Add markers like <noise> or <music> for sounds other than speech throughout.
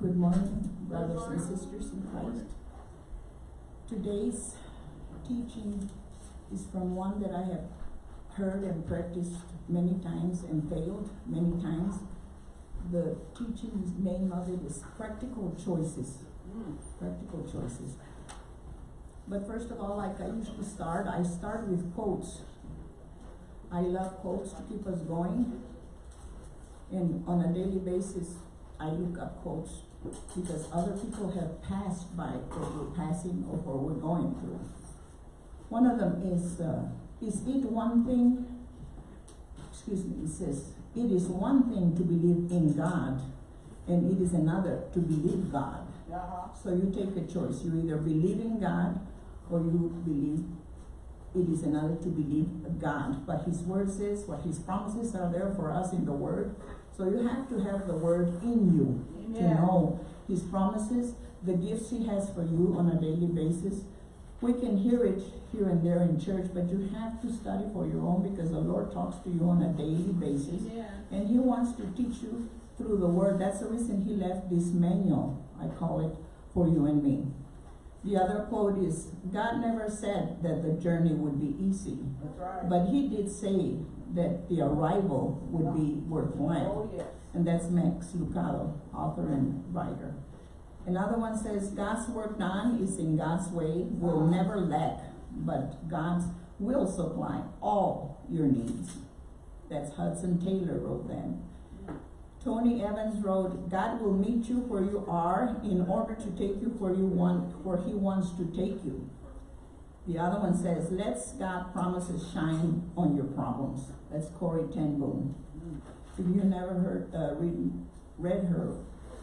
Good morning, brothers and sisters in Christ. Today's teaching is from one that I have heard and practiced many times and failed many times. The teaching's name of it is Practical Choices. Practical Choices. But first of all, like I to start, I start with quotes. I love quotes to keep us going. And on a daily basis, I look up quotes because other people have passed by what we're passing or what we're going through. One of them is, uh, is it one thing, excuse me, it says, it is one thing to believe in God and it is another to believe God. Uh-huh. So you take a choice, you either believe in God or you believe it is another to believe God. But his word says what his promises are there for us in the word. So you have to have the word in you to know his promises, the gifts he has for you on a daily basis. We can hear it here and there in church, but you have to study for your own because the Lord talks to you on a daily basis. Amen. And he wants to teach you through the word. That's the reason he left this manual, I call it, for you and me. The other quote is, God never said that the journey would be easy, That's right. but he did say that the arrival would be worthwhile. Oh, yes. And that's Max Lucado, author and writer. Another one says, God's work done is in God's way, will uh-huh. never lack, but God's will supply all your needs. That's Hudson Taylor wrote that. Tony Evans wrote, God will meet you where you are in order to take you where you want, where he wants to take you. The other one says, let God promises shine on your problems. That's Corrie ten Boom. If you never heard, uh, read, read her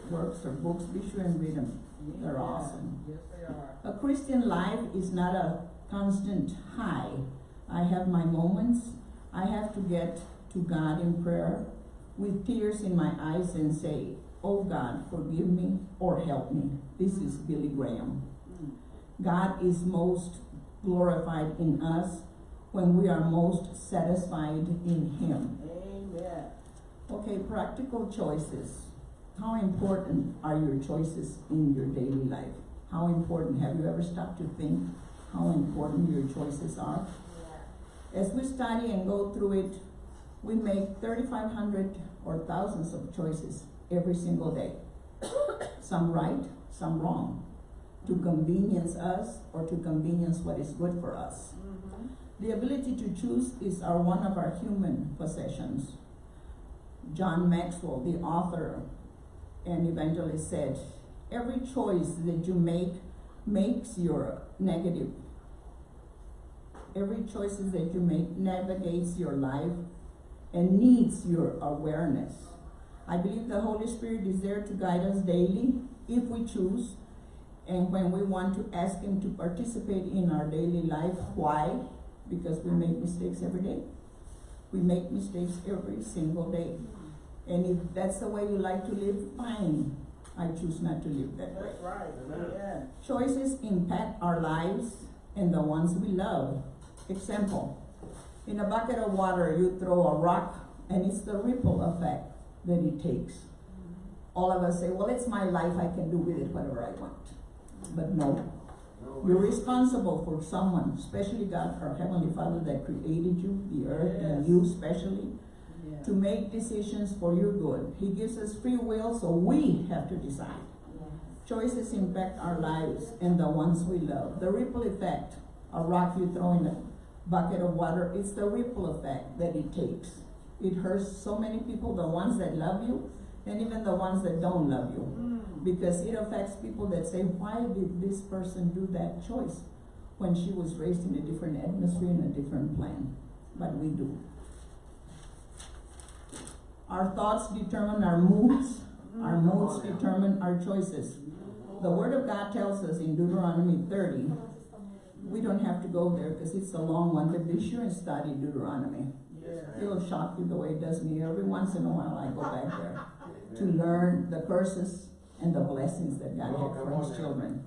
works or books, be sure and read them. They're awesome. Yes, they are. A Christian life is not a constant high. I have my moments. I have to get to God in prayer with tears in my eyes and say, Oh God, forgive me or help me. This is Billy Graham. Mm. God is most glorified in us when we are most satisfied in Him. Amen. Okay, practical choices. How important are your choices in your daily life? How important, have you ever stopped to think how important your choices are? As we study and go through it, we make thirty-five hundred or thousands of choices every single day. <coughs> Some right, some wrong, to convenience us or to convenience what is good for us. Mhm. The ability to choose is our one of our human possessions. John Maxwell, the author and evangelist said, every choice that you make makes your negative. Every choices that you make navigates your life and needs your awareness. I believe the Holy Spirit is there to guide us daily if we choose and when we want to ask Him to participate in our daily life. Why? Because we make mistakes every day. We make mistakes every single day. And if that's the way you like to live, fine. I choose not to live that way. That's right. Amen. Choices impact our lives and the ones we love. Example, in a bucket of water, you throw a rock and it's the ripple effect that it takes. All of us say, well, it's my life, I can do with it whatever I want. But no, you're responsible for someone, especially God, our Heavenly Father that created you, the earth, and you especially, Yeah. to make decisions for your good. He gives us free will, so we have to decide. Choices impact our lives and the ones we love. The ripple effect, a rock you throw in a bucket of water, it's the ripple effect that it takes. It hurts so many people, the ones that love you, and even the ones that don't love you. Mm. Because it affects people that say, why did this person do that choice? When she was raised in a different atmosphere, in a different plan. But we do. Our thoughts determine our moods, our moods determine our choices. The word of God tells us in Deuteronomy thirty, we don't have to go there because it's a long one, but be sure and study Deuteronomy. It'll shock you the way it does me. Every once in a while I go back there to learn the curses and the blessings that God had for his children.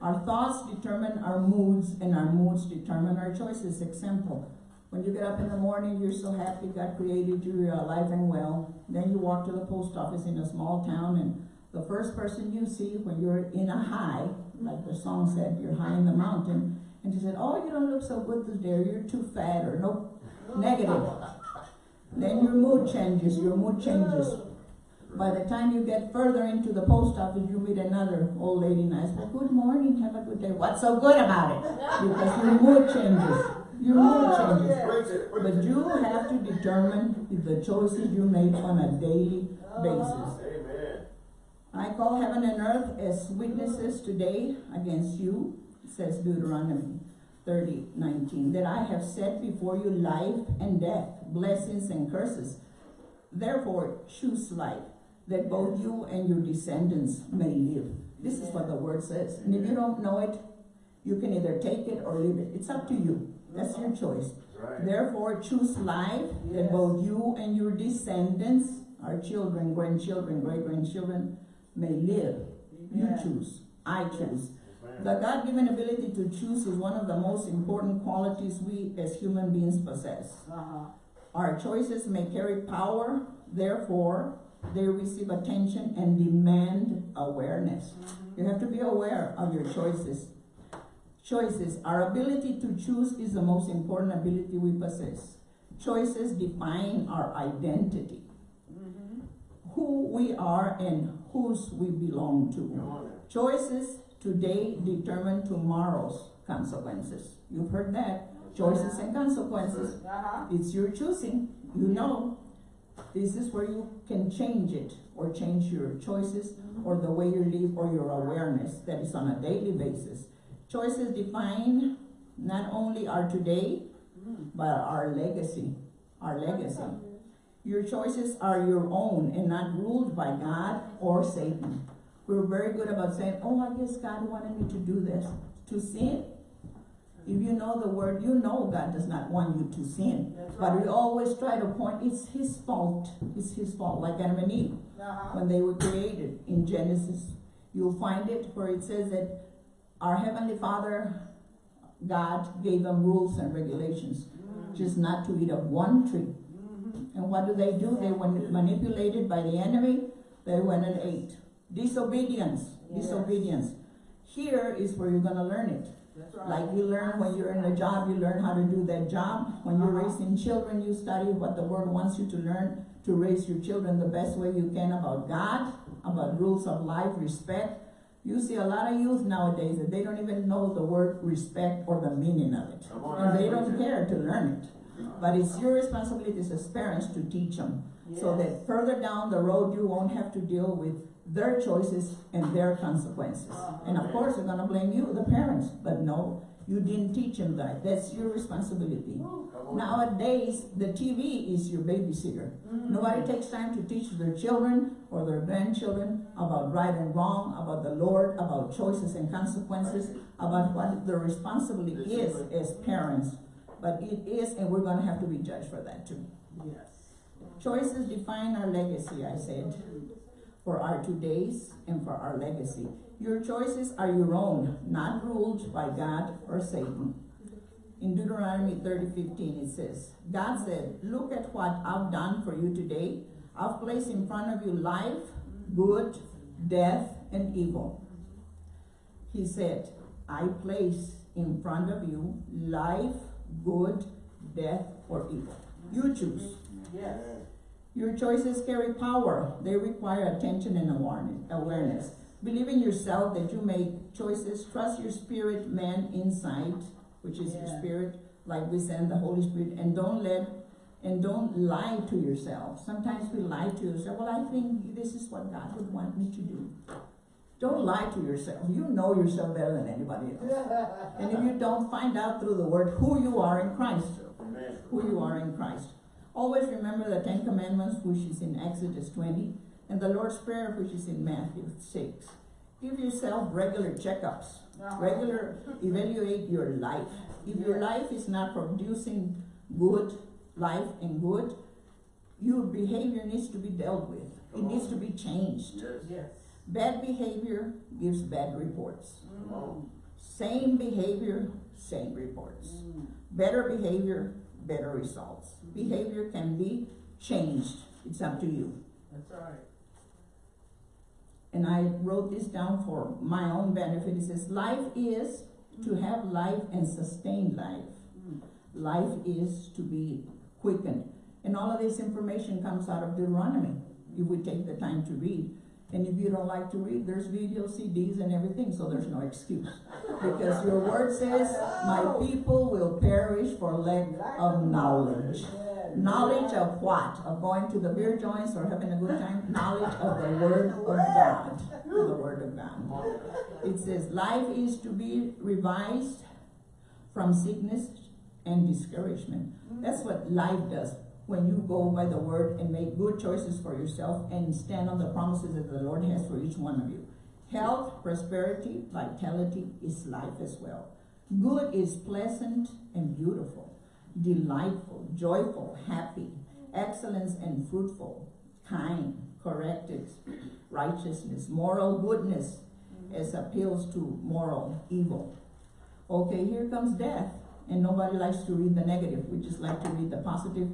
Our thoughts determine our moods and our moods determine our choices. Example, when you get up in the morning, you're so happy God created you, you're alive and well. Then you walk to the post office in a small town and The first person you see when you're in a high, like the song said, you're high in the mountain, and she said, oh, you don't look so good today, you're too fat, or no, negative. Then your mood changes, your mood changes. By the time you get further into the post office, you meet another old lady nice, well, good morning, have a good day. What's so good about it? Because your mood changes, your mood oh, changes. Preach it, But you have to determine the choices you make on a daily oh. basis. Amen. I call heaven and earth as witnesses today against you, says Deuteronomy thirty nineteen, that I have set before you life and death, blessings and curses. Therefore choose life, that both you and your descendants may live. This is what the word says. And if you don't know it, you can either take it or leave it. It's up to you. That's your choice. Right. Therefore, choose life that both you and your descendants, our children, grandchildren, great grandchildren, may live. You choose. I choose. Amen. The God given ability to choose is one of the most important qualities we as human beings possess. Uh-huh. Our choices may carry power, therefore, they receive attention and demand awareness. You have to be aware of your choices. Choices, our ability to choose is the most important ability we possess. Choices define our identity, who we are and whose we belong to. Choices today determine tomorrow's consequences. You've heard that. Choices and consequences. Uh-huh. It's your choosing. You know. This is where you can change it or change your choices or the way you live or your awareness that is on a daily basis. Choices define not only our today, Mm. but our legacy. Our legacy. Your choices are your own and not ruled by God or Satan. We're very good about saying, oh, I guess God wanted me to do this. To sin. If you know the word, you know God does not want you to sin. That's But we always try to point, it's his fault. It's his fault, like Adam and Eve Uh-huh. when they were created in Genesis. You'll find it where it says that our Heavenly Father, God, gave them rules and regulations, Mm. just not to eat of one tree. Mhm. And what do they do? They were manipulated by the enemy, they went and ate. Disobedience, Yes. disobedience. Here is where you're gonna learn it. Right. Like you learn when you're in a job, you learn how to do that job. When you're Uh-huh. raising children, you study what the world wants you to learn to raise your children the best way you can about God, about rules of life, respect. You see a lot of youth nowadays that they don't even know the word respect or the meaning of it. On And they don't care to learn it. But it's your responsibility as parents to teach them. So that further down the road, you won't have to deal with their choices and their consequences. Uh-huh. And of course, they're gonna blame you, the parents, but no, you didn't teach them that. That's your responsibility. Come. Nowadays, the TV is your babysitter. Mhm. Nobody takes time to teach their children or their grandchildren about right and wrong, about the Lord, about choices and consequences, about what the responsibility is as parents. But it is, and we're gonna have to be judged for that too. Yes. Choices define our legacy, I said, for our todays and for our legacy. Your choices are your own, not ruled by God or Satan. In Deuteronomy thirty fifteen, it says, God said, look at what I've done for you today. I've placed in front of you life, good, death, and evil. He said, I place in front of you life, good, death, or evil. You choose. Yes. Amen. Your choices carry power. They require attention and awareness. awareness. Believe in yourself that you make choices. Trust your spirit, man, inside, which is your spirit, like we send the Holy Spirit, and don't let and don't lie to yourself. Sometimes we lie to yourself. Well, I think this is what God would want me to do. Don't lie to yourself. You know yourself better than anybody else. <laughs> And if you don't, find out through the word who you are in Christ Amen. who you are in Christ. Always remember the Ten Commandments, which is in Exodus 20, and the Lord's Prayer, which is in Matthew 6. Give yourself regular checkups, regular evaluate your life. If your life is not producing good life and good, your behavior needs to be dealt with. It needs to be changed. Yes. Yes. Bad behavior gives bad reports. Come on. Same behavior, same reports. Mm. Better behavior, better results. Behavior can be changed. It's up to you. That's right. and I wrote this down for my own benefit, it says, life is to have life and sustain life. Mm. Life is to be quickened. And all of this information comes out of Deuteronomy, if we take the time to read. And if you don't like to read, there's video CDs and everything, so there's no excuse. Because your word says, my people will perish for lack of knowledge. Knowledge of what? Of going to the beer joints or having a good time? Knowledge of the word of God. The word of God. It says, life is to be revised from sickness and discouragement. That's what life does. When you go by the word and make good choices for yourself and stand on the promises that the Lord has for each one of you. Health, prosperity, vitality is life as well. Good is pleasant and beautiful, delightful, joyful, happy, excellence and fruitful, kind, corrective, righteousness, moral goodness as appeals to moral evil. Okay, here comes death, and nobody likes to read the negative, we just like to read the positive.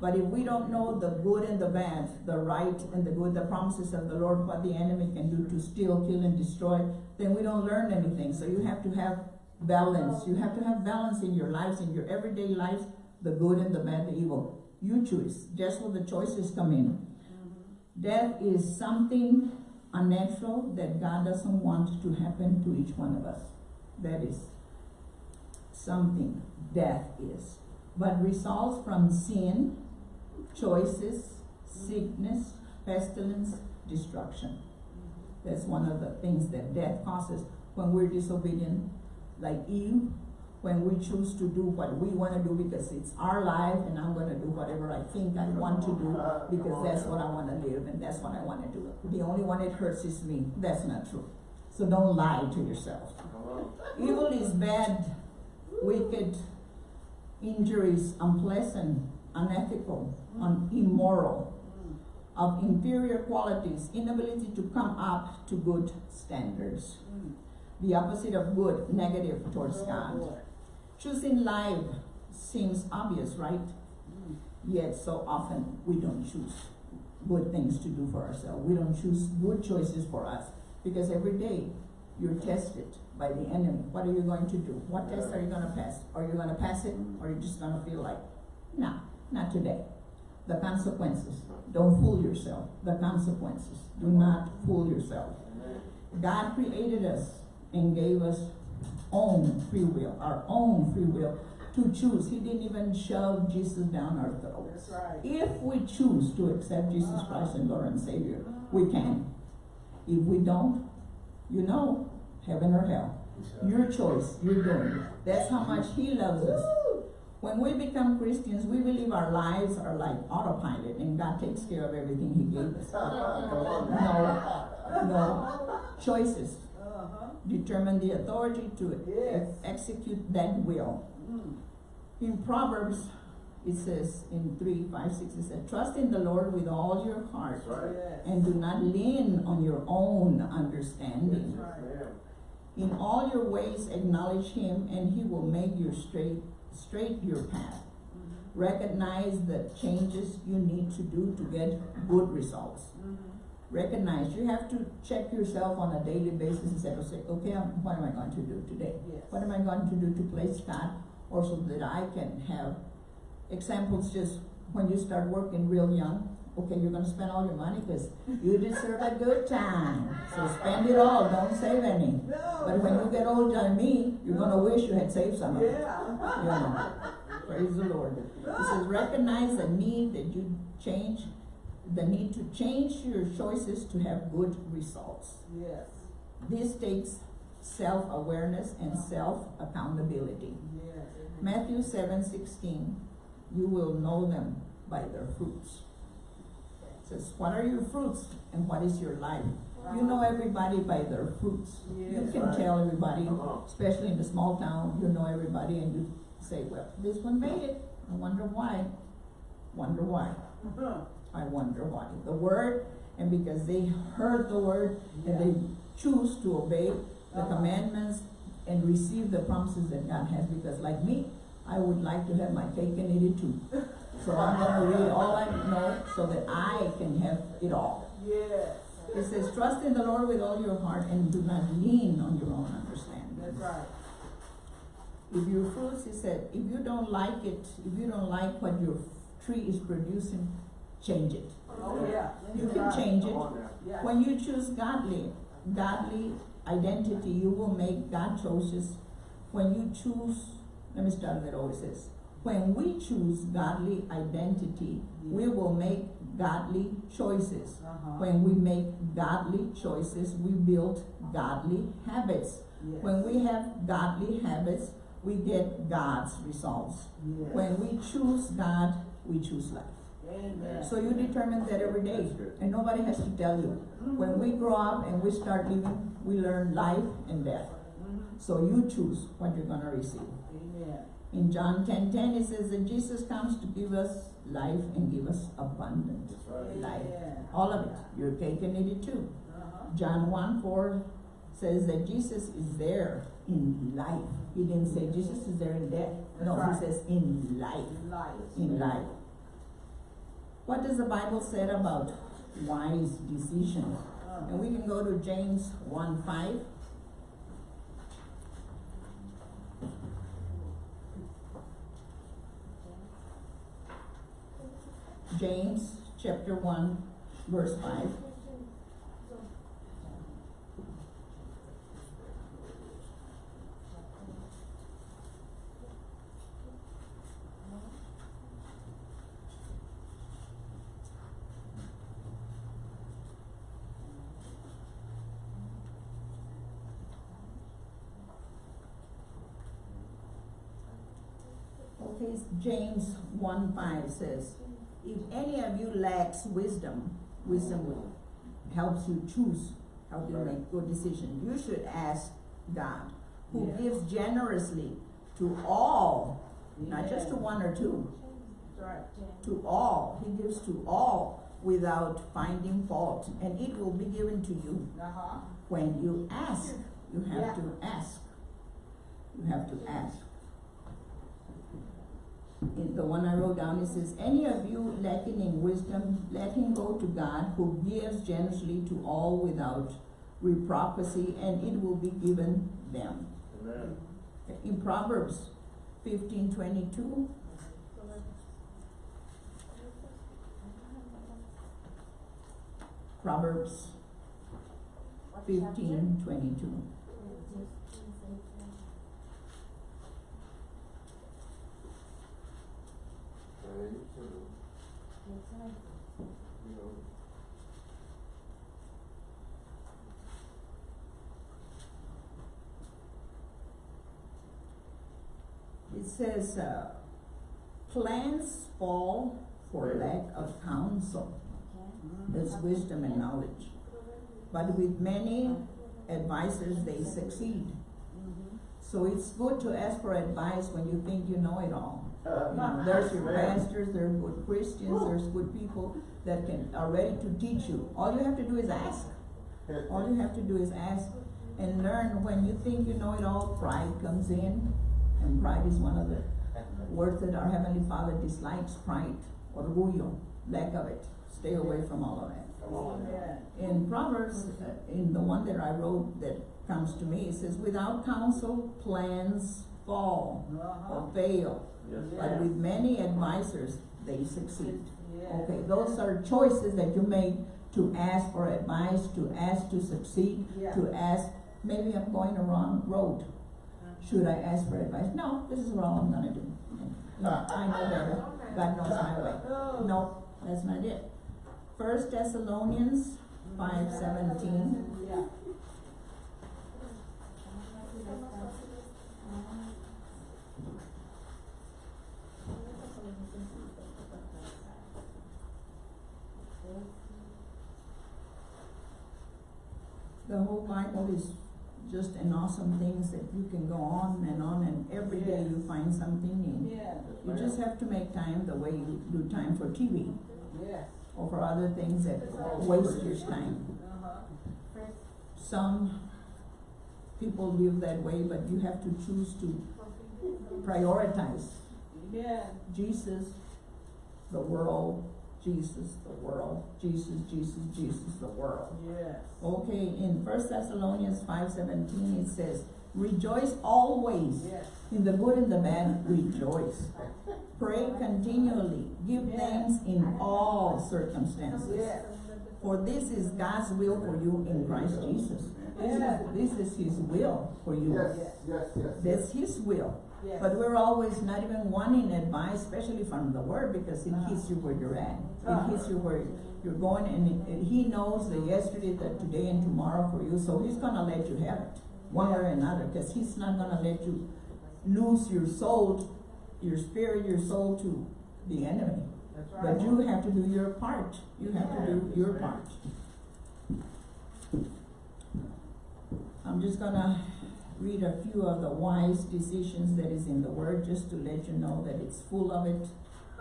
But if we don't know the good and the bad, the right and the good, the promises of the Lord, what the enemy can do to steal, kill, and destroy, then we don't learn anything. So you have to have balance. You have to have balance in your lives, in your everyday lives, the good and the bad, the evil. You choose. That's where the choices come in. Death is something unnatural that God doesn't want to happen to each one of us. That is something death is. But results from sin, choices, sickness, pestilence, destruction. That's one of the things that death causes when we're disobedient, like Eve, when we choose to do what we want to do because it's our life and I'm going to do whatever I think I want to do because that's what I want to live and that's what I want to do. The only one it hurts is me. That's not true. So don't lie to yourself. Evil is bad, wicked, injuries, unpleasant, unethical, un- immoral, of inferior qualities, inability to come up to good standards. Mm. The opposite of good, negative towards God. Choosing life seems obvious, right? Mm. Yet so often we don't choose good things to do for ourselves. We don't choose good choices for us because every day you're tested by the enemy. What are you going to do? What test are you going to pass? Are you going to pass it or are you just going to feel like, no, not today? The consequences. Don't fool yourself. The consequences. Do not fool yourself. God created us and gave us own free will, our own free will to choose. He didn't even shove Jesus down our throats. That's right. If we choose to accept Jesus uh-huh. Christ and Lord and Savior, we can. If we don't, you know, heaven or hell. Your choice, you're doing it. That's how much He loves us. When we become Christians, we believe our lives are like autopilot and God takes care of everything He gave us. No, no. Choices Uh-huh. determine the authority to Yes. execute that will. Mm. In Proverbs, it says in three, five, six, it says, trust in the Lord with all your heart Right. Yes. and do not lean on your own understanding. Right. In all your ways acknowledge him and he will make your straight, straight your path. Mhm. Recognize the changes you need to do to get good results. Mhm. Recognize, you have to check yourself on a daily basis and say, okay, what am I going to do today? Yes. What am I going to do to place God or so that I can have examples just when you start working real young, okay, you're gonna spend all your money because you deserve a good time. So spend it all, don't save any. No. But when you get older than me, you're gonna wish you had saved some of it. Yeah. You know, praise the Lord. It says recognize the need that you change, the need to change your choices to have good results. Yes. This takes self-awareness and self-accountability. Yes. Matthew seven sixteen, you will know them by their fruits. Says, what are your fruits and what is your life? You know everybody by their fruits. You can Right. tell everybody, especially in the small town, you know everybody and you say, well, this one made it. I wonder why. Wonder why. Uh-huh. I wonder why. The word, and because they heard the word and they choose to obey the Uh-huh. commandments and receive the promises that God has, because like me, I would like to have my cake and eat it too. So I'm gonna read all I know so that I can have it all. Yes. It says, trust in the Lord with all your heart and do not lean on your own understanding. That's right. If your fruits, he said, if you don't like it, if you don't like what your tree is producing, change it. Oh, yeah. You can change it. Come on now. Yeah. When you choose godly, godly identity, you will make God choices. When you choose, let me start with always this. When we choose godly identity, we will make godly choices. Uh-huh. When we make godly choices, we build godly habits. Yes. When we have godly habits, we get God's results. Yes. When we choose God, we choose life. Amen. So you determine that every day, That's good. and nobody has to tell you. When we grow up and we start living, we learn life and death. So you choose what you're gonna receive. Amen. In John ten ten, it says that Jesus comes to give us life and give us abundant That's right. life. Amen. All of it. Your cake and eat it too. Uh-huh. John one four says that Jesus is there in life. He didn't say Jesus is there in death. No, That's he says in life. Life. In life. What does the Bible say about wise decisions? Uh, And we can go to James one five. James chapter one verse five. Okay, James one five says, if any of you lacks wisdom, wisdom will helps you choose how to make good decisions. You should ask God, who Yeah. gives generously to all, not just to one or two, right. to all. He gives to all without finding fault, and it will be given to you Uh-huh. when you ask. You have Yeah. to ask. You have to ask the one I wrote down, it says, Any of you lacking in wisdom, let him go to God who gives generously to all without repropriety, and it will be given them. Amen. In Proverbs 15, 22, Proverbs 15, 22. Says, uh, plans fall for lack of counsel. There's wisdom and knowledge. But with many advisors, they succeed. Mhm. So it's good to ask for advice when you think you know it all. <laughs> You know, there's your pastors, there's good Christians, there's good people that can, are ready to teach you. All you have to do is ask. <laughs> All you have to do is ask and learn. When you think you know it all, pride comes in. And pride is one of the words that our Heavenly Father dislikes, pride, orgullo, lack of it. Stay away from all of that. Come on now. Amen. In Proverbs, uh, in the one that I wrote that comes to me, it says, without counsel, plans fall Uh-huh. or fail. But with many advisors, they succeed. Okay, those are choices that you make to ask for advice, to ask to succeed, to ask, maybe I'm going the wrong road. Should I ask for advice? No, this is what I'm gonna do. No, I know better. God knows my way. No, that's not it. First Thessalonians five seventeen. Yeah. The whole Bible is just an awesome things that you can go on and on and every day you find something new. Yeah. You just have to make time the way you do time for TV Yes. or for other things that waste your time. Uh-huh. Some people live that way, but you have to choose to prioritize Yeah. Jesus, the world, Jesus, the world, Jesus, Jesus, Jesus, the world. Yes. Okay, in First Thessalonians five seventeen, it says, rejoice always. Yes. In the good and the bad, rejoice. Pray continually. Give Yes. thanks in all circumstances. Yes. For this is God's will for you in Christ Jesus. This Yes. is, this is His will for you. Yes, yes, yes. That's His will. Yes. But we're always not even wanting advice, especially from the Word, because it hits you where you're at. It uh-huh. hits you where you're going, and, it- and He knows the yesterday, the today, and tomorrow for you, so He's gonna let you have it, one way or another, because He's not gonna let you lose your soul, your spirit, your soul to the enemy. Right. But you have to do your part. You have to do your part. I'm just gonna read a few of the wise decisions that is in the word, just to let you know that it's full of it.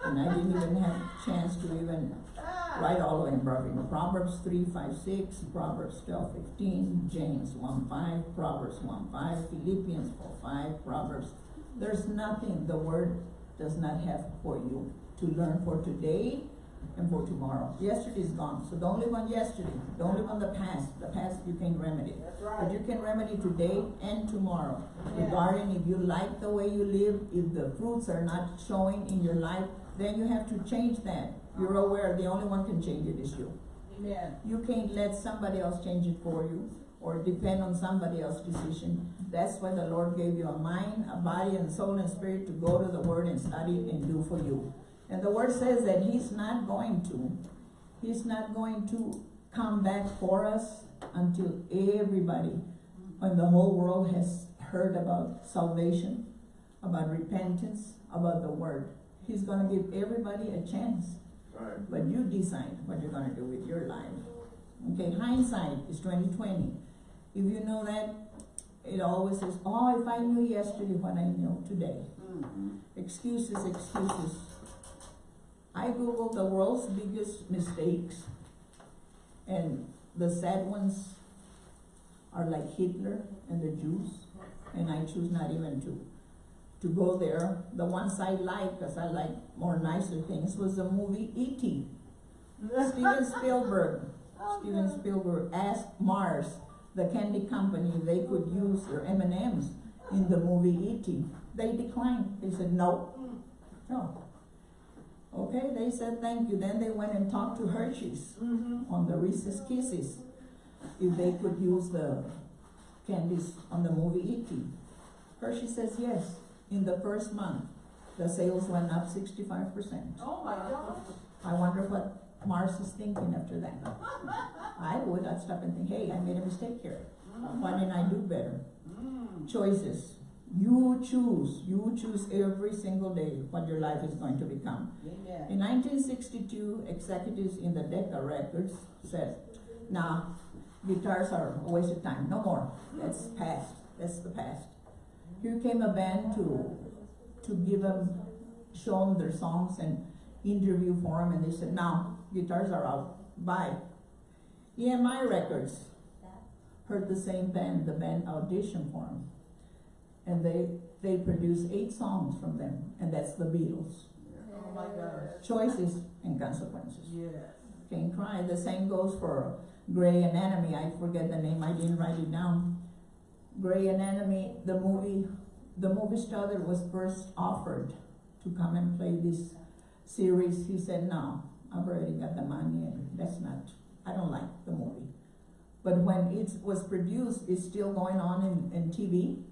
And I didn't even have a chance to even write all of them, Proverbs, Proverbs three, five, six, Proverbs twelve, fifteen, James one, five, Proverbs one, five, Philippians four, five, Proverbs. There's nothing the word does not have for you to learn for today and for tomorrow. Yesterday is gone, so don't live on yesterday, don't live on the past, the past you can't remedy. That's right. But you can remedy today and tomorrow. Yeah. Regarding if you like the way you live, if the fruits are not showing in your life, then you have to change that. You're uh-huh. aware the only one can change it is you. Amen. You can't let somebody else change it for you or depend on somebody else's decision. That's why the Lord gave you a mind, a body, and soul and spirit to go to the Word and study it and do for you. And the Word says that He's not going to, He's not going to come back for us until everybody in the whole world has heard about salvation, about repentance, about the Word. He's gonna give everybody a chance. Right. But you decide what you're gonna do with your life. Okay, hindsight is twenty twenty. If you know that, it always says, oh, if I knew yesterday what I know today. Mm. Excuses, excuses. I Googled the world's biggest mistakes. And the sad ones are like Hitler and the Jews. And I choose not even to, to go there. The ones I like, cause I like more nicer things, was the movie E.T. Steven <laughs> Spielberg. Oh, Steven. Spielberg asked Mars, the candy company, they could use their M and M's in the movie E.T. They declined. They said no, mm. no. Okay, they said thank you. Then they went and talked to Hershey's Mm-hmm. on the Reese's Kisses if they could use the candies on the movie E.T. Hershey says yes. In the first month, the sales went up sixty-five percent. Oh, my gosh. I wonder what Mars is thinking after that. <laughs> I would, I'd stop and think, hey, I made a mistake here. Why didn't I do better? Mm. Choices. You choose, you choose every single day what your life is going to become. Amen. In nineteen sixty-two, executives in the Decca Records said, nah, guitars are a waste of time, no more. That's past, that's the past. Here came a band to, to give them, show them their songs and interview for them, and they said, now, guitars are out, bye. EMI Records heard the same band, the band auditioned for them. And they, they produced eight songs from them, and that's the Beatles. Oh, my gosh. Choices and consequences. Yes. Can't cry. The same goes for Grey Anatomy. I forget the name. I didn't write it down. Grey Anatomy, the movie, the movie star that was first offered to come and play this series, he said, no, I've already got the money and that's not, I don't like the movie. But when it was produced, it's still going on in, in TV.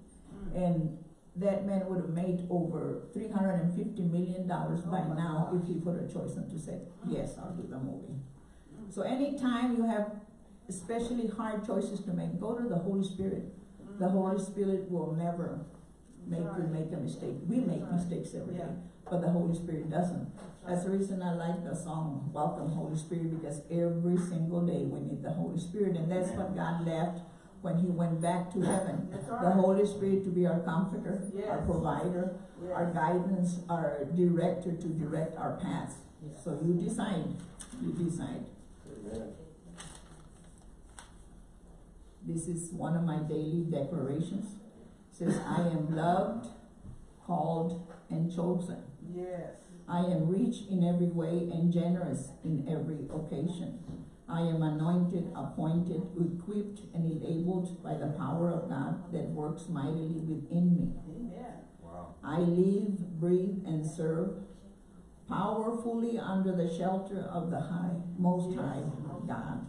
And that man would have made over three hundred and fifty million dollars by Oh now gosh. if he put a choice on to say, yes, I'll do the movie. Mm-hmm. So anytime you have especially hard choices to make, go to the Holy Spirit. The mm-hmm. Holy Spirit will never make you make a mistake. We make Right. mistakes every day, Yeah. but the Holy Spirit doesn't. That's the reason I like the song, Welcome Holy Spirit, because every single day we need the Holy Spirit, and that's what God left when he went back to heaven. That's The. Holy Spirit to be our comforter, our Yes. provider, our guidance, our director to direct our path. Yes. So you decide, you decide. Amen. This is one of my daily declarations. Says, I am loved, called, and chosen. Yes. I am rich in every way and generous in every occasion. I am anointed, appointed, equipped, and enabled by the power of God that works mightily within me. Amen. Wow. I live, breathe, and serve powerfully under the shelter of the high, most high God.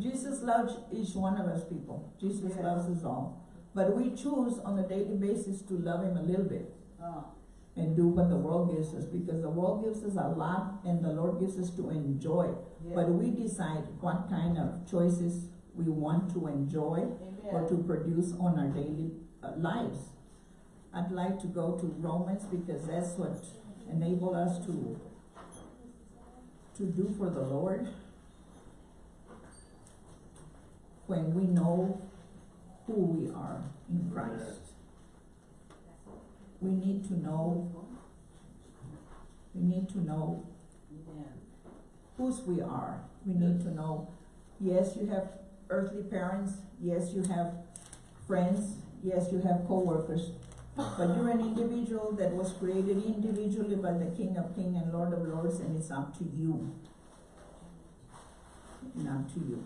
Jesus loves each one of us people. Jesus Yes. loves us all. But we choose on a daily basis to love him a little bit Uh, and do what the world gives us because the world gives us a lot and the Lord gives us to enjoy. yeah. But we decide what kind of choices we want to enjoy or to produce on our daily uh, lives. I'd like to go to Romans because that's what enable us to to do for the Lord when we know who we are in Christ we need to know we need to know whose we are. We need to know, yes, you have earthly parents, yes, you have friends, yes, you have co-workers, but you're an individual that was created individually by the King of Kings and Lord of Lords, and it's up to you. And up to you.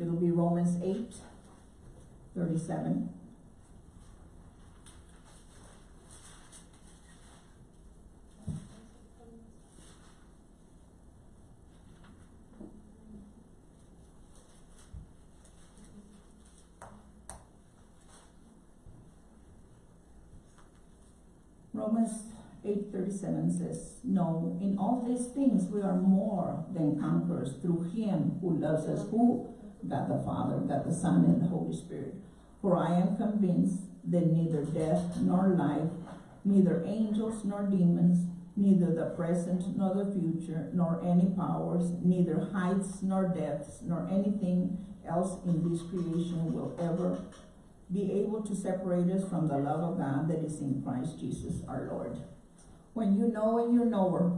It'll be Romans 8, 37. 37 says, No, in all these things we are more than conquerors through him who loves us, who, God the Father, God the Son, and the Holy Spirit. For I am convinced that neither death nor life, neither angels nor demons, neither the present nor the future, nor any powers, neither heights nor depths, nor anything else in this creation will ever be able to separate us from the love of God that is in Christ Jesus our Lord. When you know and you're knower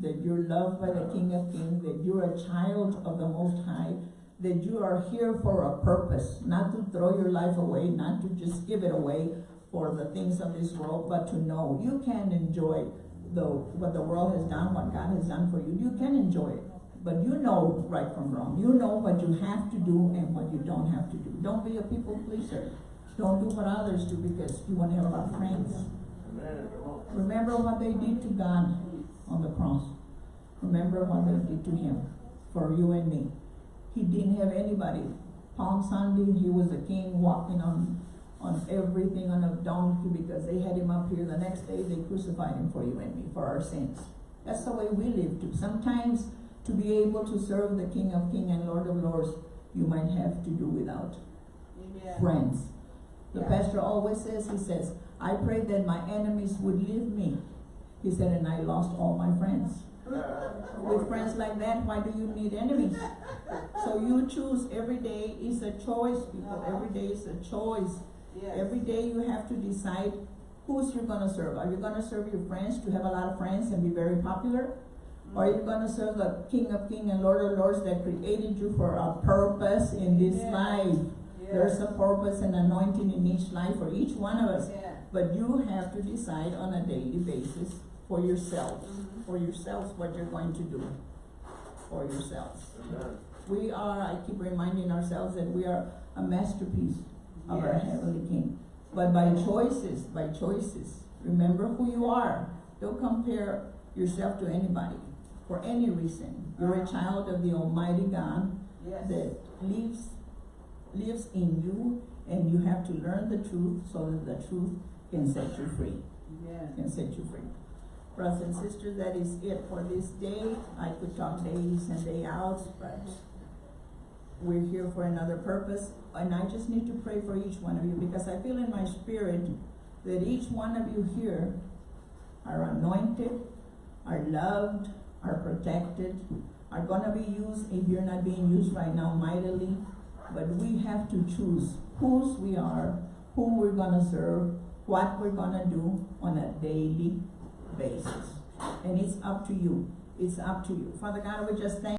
that you're loved by the King of Kings, that you're a child of the Most High, that you are here for a purpose, not to throw your life away, not to just give it away for the things of this world, but to know you can enjoy the what the world has done, what God has done for you. You can enjoy it. But you know right from wrong. You know what you have to do and what you don't have to do. Don't be a people pleaser. Don't do what others do because you want to have a lot of friends. Amen. Come on. Remember what they did to God on the cross. Remember what they did to him for you and me. He didn't have anybody. Palm Sunday, he was the king walking on on everything on a donkey because they had him up here. The next day they crucified him for you and me, for our sins. That's the way we live too. Sometimes to be able to serve the King of Kings and Lord of Lords, you might have to do without Amen. friends. The Yeah. pastor always says, he says, I prayed that my enemies would leave me. He said, and I lost all my friends. With friends like that, why do you need enemies? So you choose every day is a choice, people. Every day is a choice. Yes. Every day you have to decide who's you're gonna serve. Are you gonna serve your friends to have a lot of friends and be very popular? Or are you gonna serve the King of Kings and Lord of Lords that created you for a purpose in this Yes. life? There's a purpose and anointing in each life for each one of us. Yeah. But you have to decide on a daily basis for yourselves, Mhm. for yourselves what you're going to do for yourselves. Amen. We are, I keep reminding ourselves that we are a masterpiece of our Heavenly King. But by choices, by choices, remember who you are. Don't compare yourself to anybody for any reason. You're a child of the Almighty God Yes. that lives lives in you and you have to learn the truth so that the truth can set you free. Amen. can set you free. Brothers and sisters that is it for this day. I could talk days and day out, but we're here for another purpose. And i just need to pray for each one of you because i feel in my spirit that each one of you here are anointed are loved are protected are going to be used if you're not being used right now mightily. But we have to choose whose we are, whom we're gonna serve, what we're gonna do on a daily basis. And it's up to you. It's up to you. Father God, we just thank